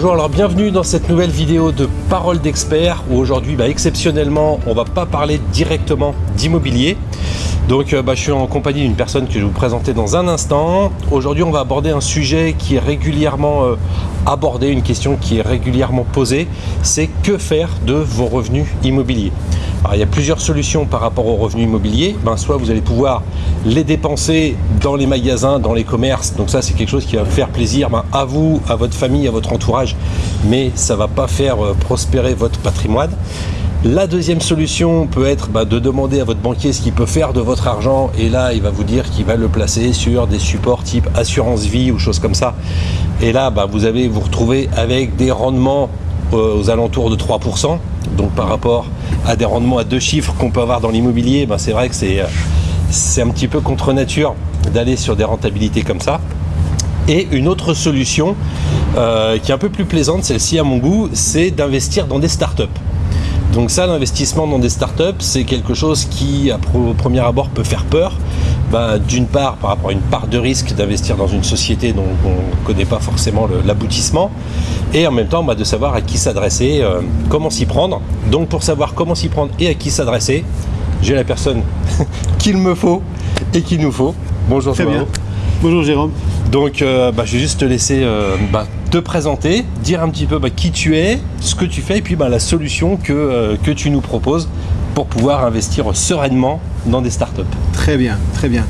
Bonjour, alors bienvenue dans cette nouvelle vidéo de Parole d'expert où aujourd'hui bah, exceptionnellement on va pas parler directement d'immobilier. Donc euh, bah, je suis en compagnie d'une personne que je vais vous présenter dans un instant. Aujourd'hui on va aborder un sujet qui est régulièrement euh, abordé, une question qui est régulièrement posée, c'est que faire de vos revenus immobiliers? Alors, il y a plusieurs solutions par rapport aux revenus immobiliers. Ben, soit vous allez pouvoir les dépenser dans les magasins, dans les commerces. Donc ça, c'est quelque chose qui va faire plaisir ben, à vous, à votre famille, à votre entourage. Mais ça ne va pas faire euh, prospérer votre patrimoine. La deuxième solution peut être ben, de demander à votre banquier ce qu'il peut faire de votre argent et là il va vous dire qu'il va le placer sur des supports type assurance vie ou choses comme ça. Et là ben, vous allez vous retrouver avec des rendements euh, aux alentours de 3%. Donc par rapport à des rendements à deux chiffres qu'on peut avoir dans l'immobilier, ben c'est vrai que c'est un petit peu contre nature d'aller sur des rentabilités comme ça. Et une autre solution euh, qui est un peu plus plaisante, celle-ci à mon goût, c'est d'investir dans des startups. Donc ça, l'investissement dans des startups, c'est quelque chose qui, à au premier abord, peut faire peur. Ben, d'une part, par rapport à une part de risque d'investir dans une société dont on ne connaît pas forcément l'aboutissement, et en même temps bah, de savoir à qui s'adresser, euh, comment s'y prendre. Donc pour savoir comment s'y prendre et à qui s'adresser, j'ai la personne qu'il me faut et qu'il nous faut. Bonjour Très bien. Bonjour Jérôme. Donc euh, bah, je vais juste te laisser euh, bah, te présenter, dire un petit peu qui tu es, ce que tu fais et puis la solution que, que tu nous proposes pour pouvoir investir sereinement dans des startups. Très bien, très bien.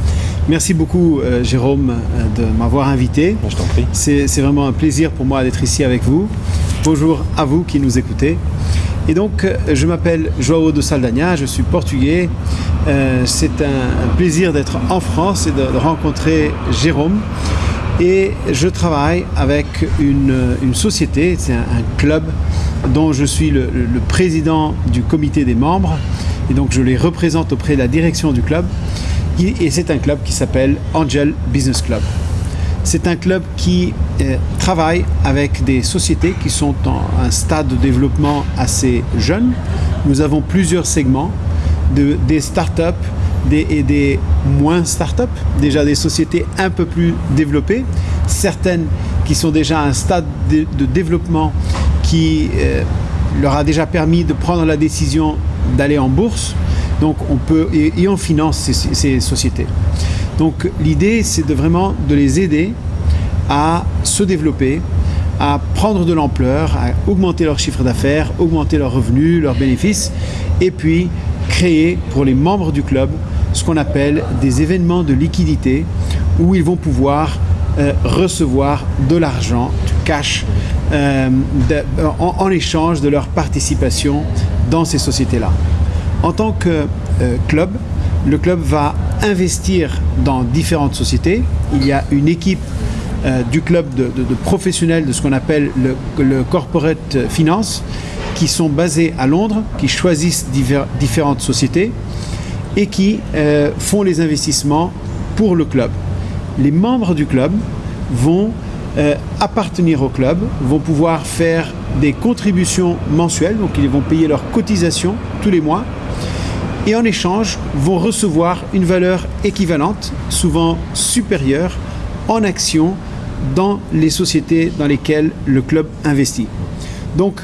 Merci beaucoup euh, Jérôme euh, de m'avoir invité. Je t'en prie. C'est vraiment un plaisir pour moi d'être ici avec vous. Bonjour à vous qui nous écoutez. Et donc, euh, je m'appelle Joao de Saldanha, je suis portugais. C'est un, plaisir d'être en France et de, rencontrer Jérôme. Et je travaille avec une, société, c'est un, club dont je suis le, président du comité des membres. Et donc, je les représente auprès de la direction du club et c'est un club qui s'appelle Angel Business Club. C'est un club qui euh, travaille avec des sociétés qui sont en un stade de développement assez jeune. Nous avons plusieurs segments, de, des startups des, et des moins startups, déjà des sociétés un peu plus développées, certaines qui sont déjà à un stade de, développement qui euh, leur a déjà permis de prendre la décision d'aller en bourse, donc on peut et, on finance ces, sociétés. Donc l'idée c'est de vraiment de les aider à se développer, à prendre de l'ampleur, à augmenter leur chiffre d'affaires, augmenter leurs revenus, leurs bénéfices, et puis créer pour les membres du club ce qu'on appelle des événements de liquidité où ils vont pouvoir euh, recevoir de l'argent, du cash, euh, en échange de leur participation dans ces sociétés-là. En tant que euh, club, le club va investir dans différentes sociétés. Il y a une équipe du club de, professionnels de ce qu'on appelle le, corporate finance qui sont basés à Londres, qui choisissent différentes sociétés et qui euh, font les investissements pour le club. Les membres du club vont appartenir au club, vont pouvoir faire des contributions mensuelles, donc ils vont payer leurs cotisations tous les mois et en échange vont recevoir une valeur équivalente, souvent supérieure, en actions dans les sociétés dans lesquelles le club investit. Donc,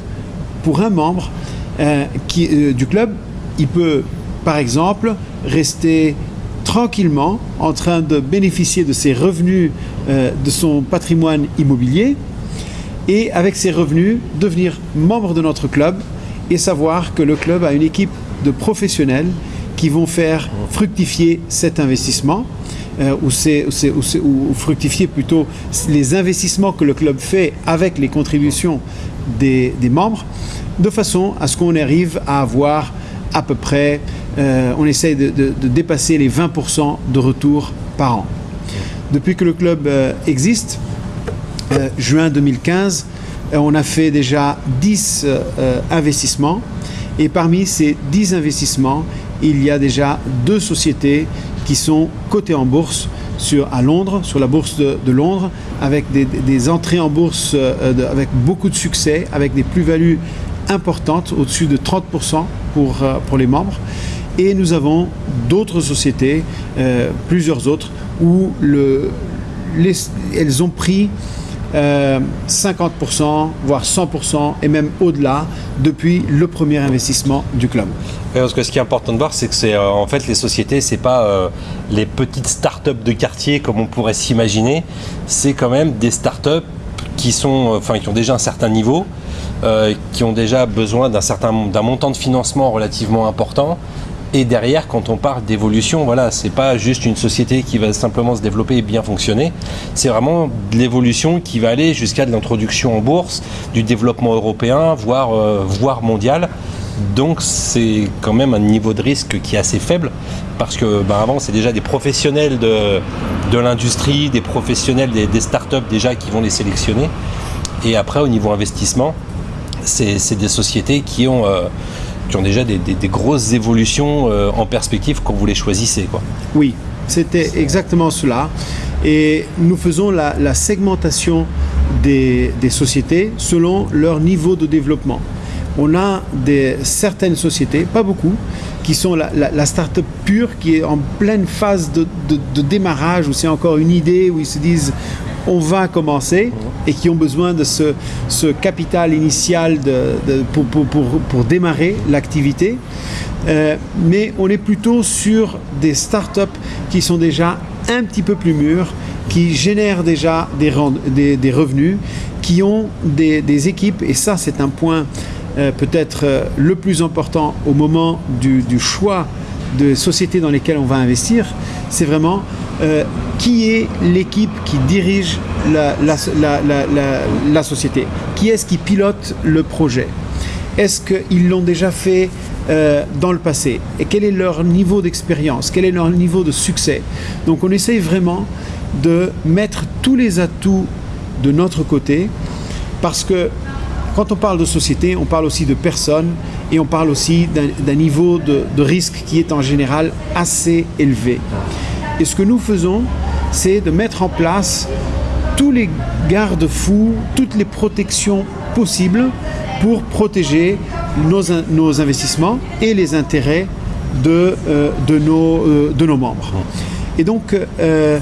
pour un membre euh, euh, du club, il peut, par exemple, rester tranquillement en train de bénéficier de ses revenus, euh, de son patrimoine immobilier, et avec ses revenus, devenir membre de notre club et savoir que le club a une équipe de professionnels qui vont faire fructifier cet investissement. Euh, ou, c'est, ou, fructifier plutôt les investissements que le club fait avec les contributions des, membres, de façon à ce qu'on arrive à avoir à peu près, euh, on essaye de, dépasser les 20% de retour par an. Depuis que le club euh, existe, juin 2015, on a fait déjà 10 investissements et parmi ces 10 investissements, il y a déjà deux sociétés qui sont cotées en bourse sur, à Londres, sur la bourse de, Londres, avec des, entrées en bourse euh, avec beaucoup de succès, avec des plus-values importantes, au-dessus de 30% pour, euh, pour les membres. Et nous avons d'autres sociétés, euh, plusieurs autres, où le, elles ont pris euh, 50%, voire 100%, et même au-delà, depuis le premier investissement du club. Parce que ce qui est important de voir, c'est que c'est euh, en fait les sociétés, c'est pas euh, les petites start-up de quartier comme on pourrait s'imaginer. C'est quand même des start-up qui sont, euh, qui ont déjà un certain niveau, euh, qui ont déjà besoin d'un certain d'un montant de financement relativement important. Et derrière, quand on parle d'évolution, voilà, c'est pas juste une société qui va simplement se développer et bien fonctionner. C'est vraiment de l'évolution qui va aller jusqu'à de l'introduction en bourse, du développement européen, voire, euh, voire mondial. Donc c'est quand même un niveau de risque qui est assez faible parce que ben, avant c'est déjà des professionnels de, de l'industrie, des professionnels des, startups déjà qui vont les sélectionner. Et après au niveau investissement, c'est c'est des sociétés qui ont, euh, qui ont déjà des, grosses évolutions euh, en perspective quand vous les choisissez. Quoi. Oui, c'était exactement cela. Et nous faisons la, segmentation des, sociétés selon leur niveau de développement. On a des, certaines sociétés, pas beaucoup, qui sont la, la, la start-up pure, qui est en pleine phase de- de démarrage, où c'est encore une idée, où ils se disent on va commencer, et qui ont besoin de ce, capital initial pour, démarrer l'activité. Euh, mais on est plutôt sur des startups qui sont déjà un petit peu plus mûres, qui génèrent déjà des, revenus, qui ont des, des équipes, et ça c'est un point euh, peut-être euh, le plus important au moment du, du choix de sociétés dans lesquelles on va investir, c'est vraiment euh, qui est l'équipe qui dirige la, société, qui est-ce qui pilote le projet? Est-ce qu'ils l'ont déjà fait euh, dans le passé? Et quel est leur niveau d'expérience? Quel est leur niveau de succès? Donc on essaye vraiment de mettre tous les atouts de notre côté parce que quand on parle de société, on parle aussi de personnes et on parle aussi d'un niveau de risque qui est en général assez élevé. Et ce que nous faisons, c'est de mettre en place tous les garde-fous, toutes les protections possibles pour protéger nos, in- nos investissements et les intérêts de, euh, euh, nos membres. Et donc, euh,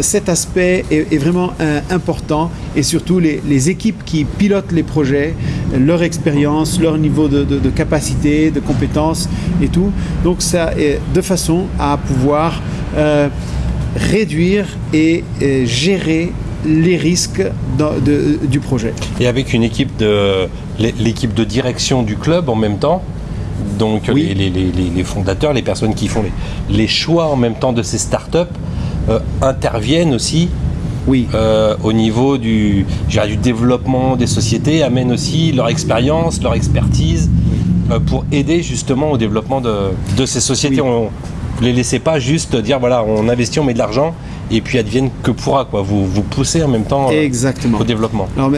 cet aspect est, vraiment important et surtout les, équipes qui pilotent les projets, leur expérience, leur niveau de, de- de capacité, de compétences et tout. Donc, ça est de façon à pouvoir euh, réduire et euh, gérer les risques de- du projet. Et avec une équipe de l'équipe de direction du club en même temps. Donc Oui. les, les- les- les- les fondateurs, les personnes qui font les, choix en même temps de ces startups euh, interviennent aussi Oui. euh, au niveau du, développement des sociétés, amènent aussi leur expérience, leur expertise euh, pour aider justement au développement de, de ces sociétés. Oui. On, vous les laissez pas juste dire voilà, on investit, on met de l'argent et puis advienne que pourra. Quoi. Vous, vous poussez en même temps euh, Exactement. au développement. Alors,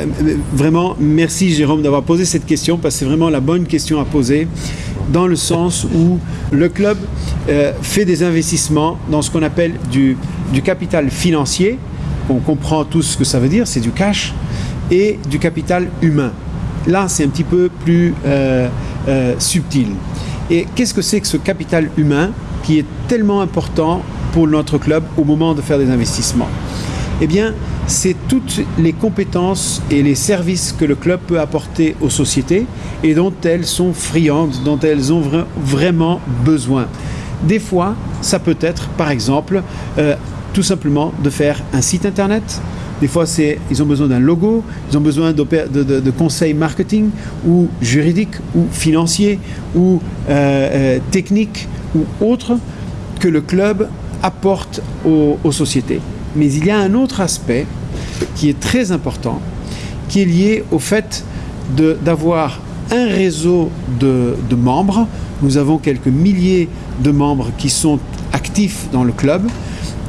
vraiment, merci Jérôme d'avoir posé cette question parce que c'est vraiment la bonne question à poser dans le sens où le club euh, fait des investissements dans ce qu'on appelle du, du capital financier. On comprend tous ce que ça veut dire, c'est du cash, et du capital humain. Là, c'est un petit peu plus euh, euh, subtil. Et qu'est-ce que c'est que ce capital humain? Qui est tellement important pour notre club au moment de faire des investissements eh bien, c'est toutes les compétences et les services que le club peut apporter aux sociétés et dont elles sont friandes, dont elles ont vra- vraiment besoin. Des fois, ça peut être, par exemple, euh, tout simplement de faire un site internet. Des fois, ils ont besoin d'un logo, ils ont besoin de- de conseils marketing ou juridiques ou financiers ou euh, euh, techniques ou autres que le club apporte aux, sociétés. Mais il y a un autre aspect qui est très important, qui est lié au fait d'avoir un réseau de, membres. Nous avons quelques milliers de membres qui sont actifs dans le club.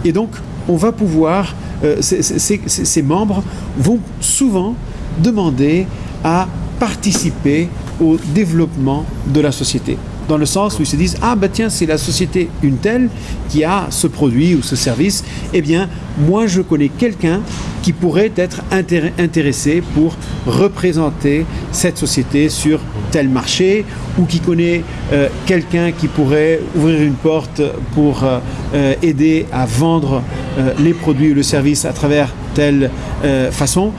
Et donc, on va pouvoir, euh, ces membres vont souvent demander à participer au développement de la société. Dans le sens où ils se disent Ah, ben tiens, c'est la société une telle qui a ce produit ou ce service. Eh bien, moi, je connais quelqu'un qui pourrait être intéressé pour représenter cette société sur tel marché ou qui connaît euh, quelqu'un qui pourrait ouvrir une porte pour euh, euh, aider à vendre les produits ou le service à travers telle façon.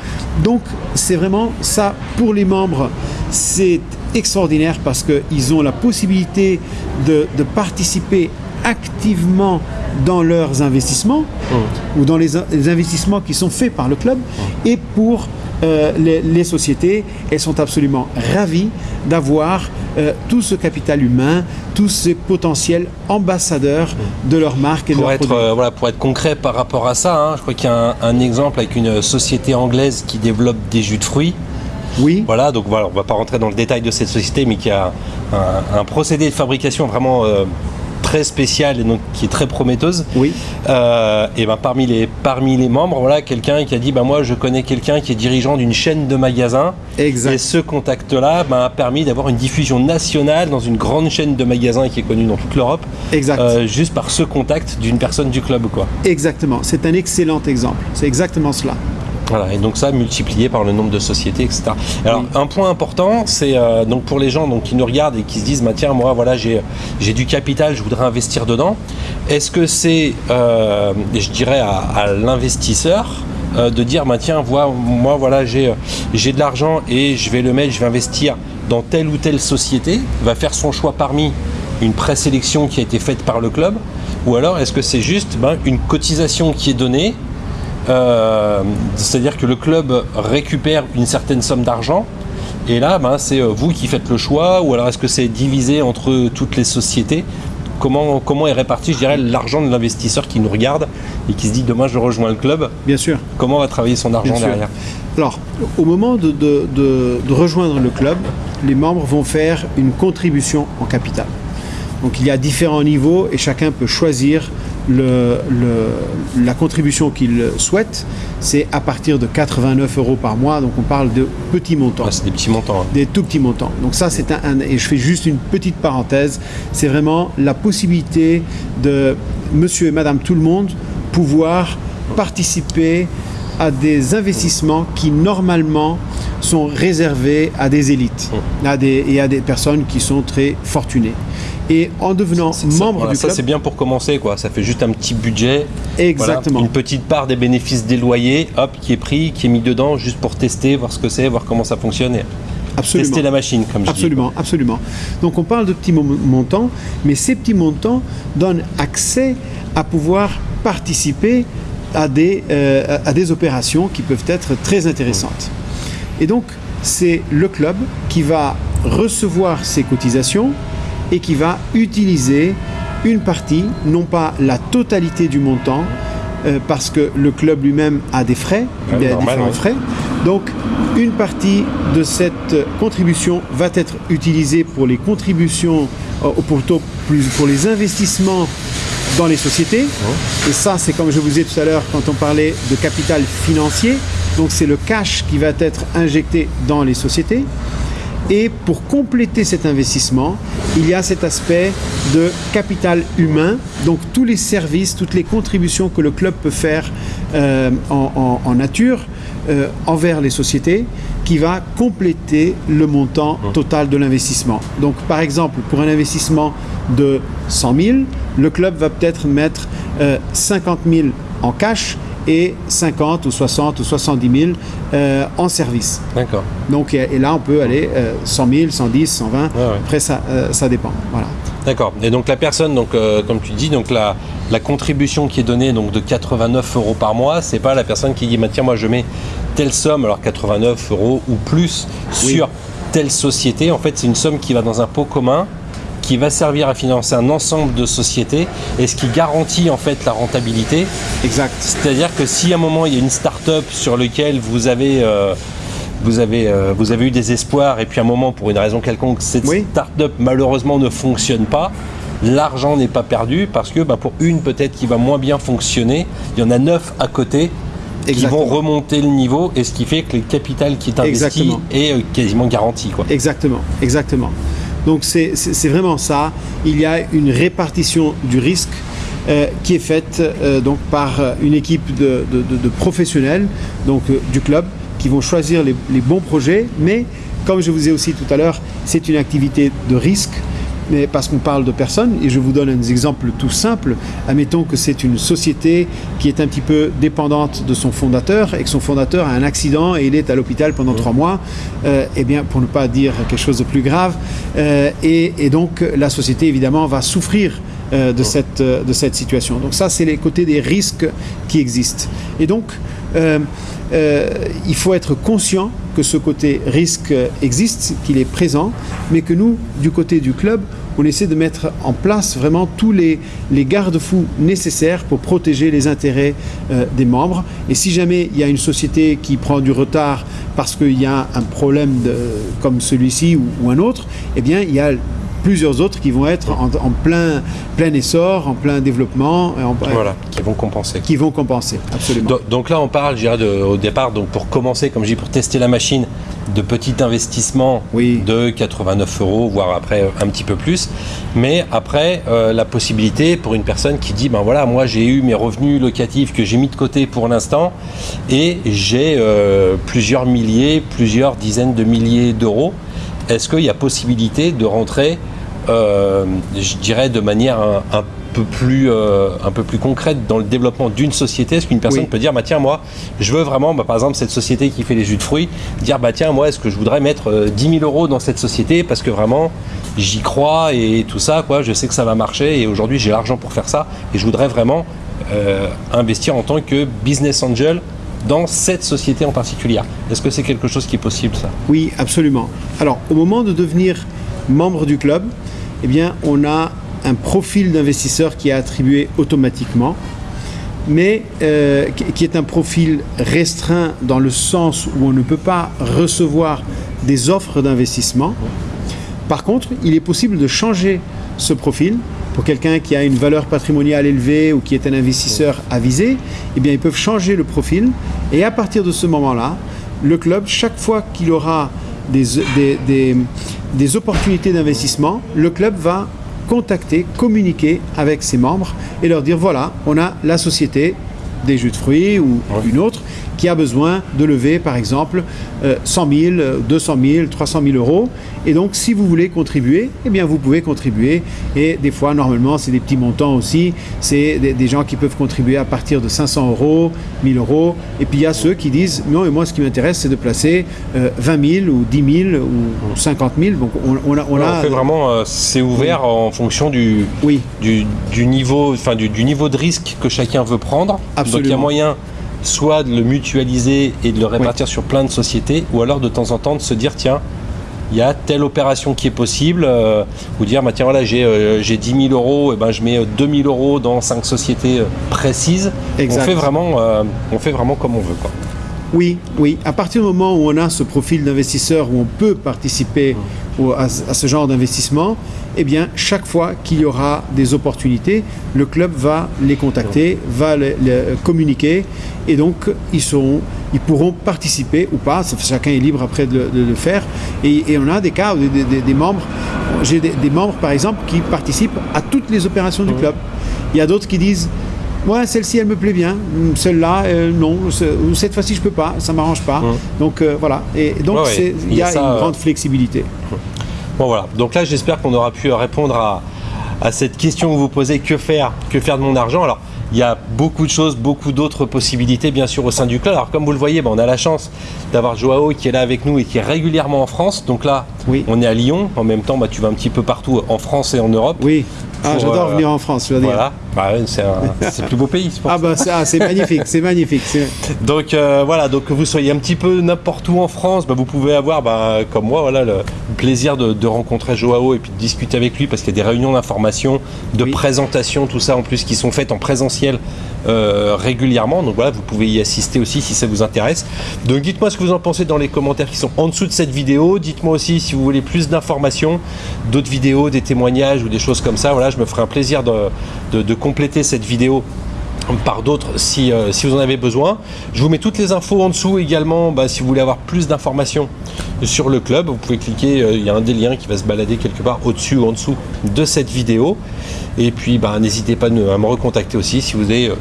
Donc c'est vraiment ça pour les membres, c'est extraordinaire parce qu'ils ont la possibilité de, de participer activement dans leurs investissements mmh. ou dans les, investissements qui sont faits par le club mmh. et pour euh, les, sociétés, elles sont absolument ravies d'avoir euh, tout ce capital humain, tous ces potentiels ambassadeurs mmh. de leur marque et pour de être, euh, voilà, Pour être concret par rapport à ça, hein, je crois qu'il y a un, exemple avec une société anglaise qui développe des jus de fruits. Oui. Voilà, donc voilà, on ne va pas rentrer dans le détail de cette société, mais qui a un, procédé de fabrication vraiment très spéciale et donc qui est très prometteuse. Oui. Euh, et ben parmi les parmi les membres, voilà quelqu'un qui a dit bah moi je connais quelqu'un qui est dirigeant d'une chaîne de magasins. Exact. Et ce contact-là ben, a permis d'avoir une diffusion nationale dans une grande chaîne de magasins qui est connue dans toute l'Europe. Exact. Euh, juste par ce contact d'une personne du club quoi. Exactement. C'est un excellent exemple. C'est exactement cela. Voilà, et donc ça multiplié par le nombre de sociétés, etc. Alors un point important, c'est euh, donc pour les gens donc, qui nous regardent et qui se disent, bah, tiens, moi voilà, j'ai du capital, je voudrais investir dedans. Est-ce que c'est, euh, je dirais, à, l'investisseur euh, de dire, bah, tiens, moi voilà, j'ai de l'argent et je vais le mettre, je vais investir dans telle ou telle société, va faire son choix parmi une présélection qui a été faite par le club, ou alors est-ce que c'est juste ben, une cotisation qui est donnée euh, c'est-à-dire que le club récupère une certaine somme d'argent. Et là, ben, c'est euh, vous qui faites le choix ou alors est-ce que c'est divisé entre toutes les sociétés? Comment, comment est réparti, je dirais, l'argent de l'investisseur qui nous regarde et qui se dit demain je rejoins le club? Bien sûr. Comment va travailler son argent derrière? Alors, au moment de, de, rejoindre le club, les membres vont faire une contribution en capital. Donc il y a différents niveaux et chacun peut choisir le, la contribution qu'il souhaite, c'est à partir de 89 euros par mois. Donc on parle de petits montants. Ah, c'est des petits montants. Hein. Des tout petits montants. Donc ça, c'est un, Et je fais juste une petite parenthèse. C'est vraiment la possibilité de monsieur et madame tout le monde pouvoir participer à des investissements qui normalement sont réservés à des élites mmh. à des, et à des personnes qui sont très fortunées. Et en devenant membre du club. Ça, c'est bien pour commencer, quoi. Ça fait juste un petit budget. Exactement. une petite part des bénéfices des loyers, hop, qui est pris, qui est mis dedans, juste pour tester, voir ce que c'est, voir comment ça fonctionne. Absolument. Tester la machine, comme je absolument, dis. Absolument, Donc on parle de petits montants, mais ces petits montants donnent accès à pouvoir participer à des, euh, à des opérations qui peuvent être très intéressantes. Et donc, c'est le club qui va recevoir ces cotisations, et qui va utiliser une partie, non pas la totalité du montant, euh, parce que le club lui-même a des frais, il y a différents frais. Donc, une partie de cette contribution va être utilisée pour les contributions, euh, pour les investissements dans les sociétés. Et ça, c'est comme je vous ai tout à l'heure quand on parlait de capital financier. Donc, c'est le cash qui va être injecté dans les sociétés. Et pour compléter cet investissement, il y a cet aspect de capital humain, donc tous les services, toutes les contributions que le club peut faire euh, en, nature euh, envers les sociétés, qui va compléter le montant mmh. total de l'investissement. Donc par exemple, pour un investissement de 100 000, le club va peut-être mettre 50 euh, 000 en cash et 50 ou 60 ou 70 000 euh, en service. D'accord. Donc, et là, on peut aller 100 000, 110, 120. Après, ça, euh, ça dépend. Voilà. D'accord. Et donc la personne, donc euh, comme tu dis, donc la, la contribution qui est donnée donc de 89 euros par mois, c'est pas la personne qui dit bah, tiens moi je mets telle somme alors 89 euros ou plus sur telle société. En fait, c'est une somme qui va dans un pot commun qui va servir à financer un ensemble de sociétés et ce qui garantit en fait la rentabilité. Exact. C'est-à-dire que si à un moment il y a une start-up sur laquelle vous avez euh, vous avez, euh, vous avez eu des espoirs et puis à un moment, pour une raison quelconque, cette start-up malheureusement ne fonctionne pas, l'argent n'est pas perdu parce que bah, pour une peut-être qui va moins bien fonctionner, il y en a neuf à côté qui vont remonter le niveau et ce qui fait que le capital qui est investi est euh, quasiment garanti. Quoi. Exactement, exactement. Donc c'est vraiment ça. Il y a une répartition du risque euh, qui est faite euh, donc par une équipe de, professionnels donc, euh, du club qui vont choisir les bons projets. Mais comme je vous ai aussi tout à l'heure, c'est une activité de risque. Mais parce qu'on parle de personnes, et je vous donne un exemple tout simple. Admettons que c'est une société qui est un petit peu dépendante de son fondateur et que son fondateur a un accident et il est à l'hôpital pendant trois mois. Euh, eh bien, pour ne pas dire quelque chose de plus grave, euh, et, et donc la société évidemment va souffrir euh, de, cette, euh, de cette situation. Donc ça, c'est les côtés des risques qui existent. Et donc, euh, euh, il faut être conscient que ce côté risque existe, qu'il est présent, mais que nous, du côté du club, on essaie de mettre en place vraiment tous les, les garde-fous nécessaires pour protéger les intérêts euh, des membres. Et si jamais il y a une société qui prend du retard parce qu'il y a un problème de- comme celui-ci ou, ou un autre, eh bien, il y a plusieurs autres qui vont être en, en plein, plein essor, en plein développement, en- Voilà, qui vont compenser. qui vont compenser, absolument. Donc, donc là, on parle, je dirais, de- au départ, donc pour commencer, comme je dis, pour tester la machine, de petits investissements Oui. de 89 euros, voire après euh, un petit peu plus. Mais après, euh, la possibilité pour une personne qui dit, ben voilà, moi j'ai eu mes revenus locatifs que j'ai mis de côté pour l'instant et j'ai euh, plusieurs milliers, plusieurs dizaines de milliers d'euros. Est-ce qu'il y a possibilité de rentrer, euh, je dirais, de manière un, un peu plus, euh, un peu plus concrète dans le développement d'une société? Est-ce qu'une personne Oui. peut dire, bah tiens, moi, je veux vraiment, bah, par exemple, cette société qui fait les jus de fruits, dire, bah tiens, moi, est-ce que je voudrais mettre euh, 10 000 euros dans cette société parce que vraiment, j'y crois et tout ça, quoi, je sais que ça va marcher et aujourd'hui, j'ai l'argent pour faire ça et je voudrais vraiment euh, investir en tant que business angel dans cette société en particulier. Est-ce que c'est quelque chose qui est possible, ça? Oui, absolument. Alors, au moment de devenir membre du club, eh bien, on a un profil d'investisseur qui est attribué automatiquement, mais euh, qui- qui est un profil restreint dans le sens où on ne peut pas recevoir des offres d'investissement. Par contre, il est possible de changer ce profil. Pour quelqu'un qui a une valeur patrimoniale élevée ou qui est un investisseur avisé, eh bien, ils peuvent changer le profil. Et à partir de ce moment-là, le club, chaque fois qu'il aura des, des- des- des opportunités d'investissement, le club va contacter, communiquer avec ses membres et leur dire voilà, on a la société des jus de fruits ou une autre qui a besoin de lever par exemple euh, 100 000, euh, 200 000, 300 000 euros. Et donc si vous voulez contribuer, eh bien vous pouvez contribuer. Et des fois normalement c'est des petits montants aussi. C'est des, des gens qui peuvent contribuer à partir de 500 euros, 1000 euros. Et puis il y a ceux qui disent non, et moi ce qui m'intéresse c'est de placer euh, 20 000 ou 10 000 ou 50 000. Donc on, on a, on On a- fait vraiment, euh, c'est ouvert en fonction du, oui, du, du niveau, enfin du, du niveau de risque que chacun veut prendre. Donc il y a moyen soit de le mutualiser et de le répartir sur plein de sociétés, ou alors de temps en temps de se dire tiens, il y a telle opération qui est possible, euh, ou dire bah, tiens voilà j'ai euh, j'ai 10 000 euros, et ben je mets euh, 2 000 euros dans cinq sociétés euh, précises. Exact. On fait vraiment, euh, on fait vraiment comme on veut quoi. Oui, oui. À partir du moment où on a ce profil d'investisseur, où on peut participer à, à ce genre d'investissement, eh bien, chaque fois qu'il y aura des opportunités, le club va les contacter, va les, les communiquer, et donc ils, seront, ils pourront participer ou pas. Chacun est libre après de, le- de le faire. Et, et on a des cas, où des, des- des membres, j'ai des, des membres par exemple qui participent à toutes les opérations du club. Il y a d'autres qui disent Ouais, celle-ci, elle me plaît bien. Hum, Celle-là, euh, non. Cette fois-ci, je peux pas. Ça m'arrange pas. Mhm. Donc euh, voilà. Et donc il y y a ça, une euh, grande flexibilité. Bon voilà, donc là j'espère qu'on aura pu répondre à, à cette question que vous posez, que faire, que faire de mon argent? Alors il y a beaucoup de choses, beaucoup d'autres possibilités bien sûr au sein du club. Alors comme vous le voyez, ben, on a la chance d'avoir Joao qui est là avec nous et qui est régulièrement en France. Donc là Oui. on est à Lyon, en même temps bah, tu vas un petit peu partout en France et en Europe. Oui. Ah, j'adore euh, venir en France. Je dois dire. Voilà, Bah, c'est le plus beau pays. Ah bah c'est ah, c'est magnifique. C'est magnifique. Donc euh, voilà, donc que vous soyez un petit peu n'importe où en France, bah, vous pouvez avoir, bah, comme moi, voilà, le plaisir de, de rencontrer Joao et puis de discuter avec lui parce qu'il y a des réunions d'information, de Oui. présentation, tout ça en plus qui sont faites en présentiel euh, régulièrement. Donc voilà, vous pouvez y assister aussi si ça vous intéresse. Donc dites-moi ce que vous en pensez dans les commentaires qui sont en dessous de cette vidéo. Dites-moi aussi si vous voulez plus d'informations, d'autres vidéos, des témoignages ou des choses comme ça. Voilà, je me ferai un plaisir de, de- de compléter cette vidéo par d'autres si, euh, si vous en avez besoin. Je vous mets toutes les infos en dessous également bah, si vous voulez avoir plus d'informations sur le club. Vous pouvez cliquer, euh, il y a un des liens qui va se balader quelque part au-dessus ou en dessous de cette vidéo. Et puis bah, n'hésitez pas à me recontacter aussi si vous avez euh,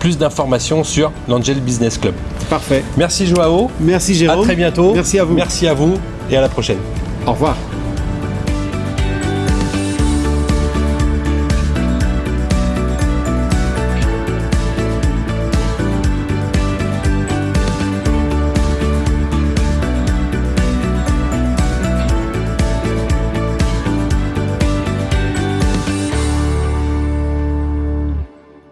plus d'informations sur l'Angel Business Club. Parfait. Merci Joao. Merci Jérôme. À très bientôt. Merci à vous. Merci à vous et à la prochaine. Au revoir.